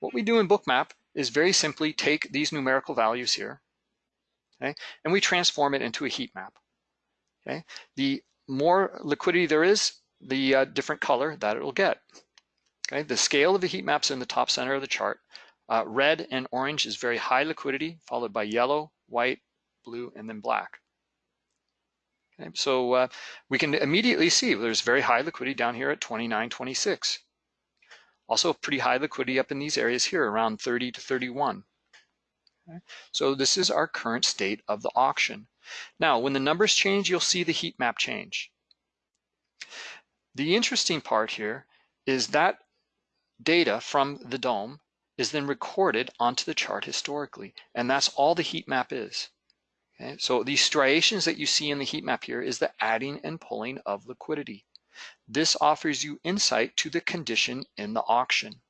what we do in Bookmap is very simply take these numerical values here, okay, and we transform it into a heat map. Okay, the more liquidity there is, the uh, different color that it'll get. Okay, the scale of the heat maps in the top center of the chart. Uh, red and orange is very high liquidity, followed by yellow, white, blue, and then black. Okay, so uh, we can immediately see there's very high liquidity down here at 29.26. Also pretty high liquidity up in these areas here around 30 to 31. Okay, so this is our current state of the auction. Now, when the numbers change, you'll see the heat map change. The interesting part here is that data from the DOM is then recorded onto the chart historically, and that's all the heat map is. Okay, so these striations that you see in the heat map here is the adding and pulling of liquidity. This offers you insight to the condition in the auction.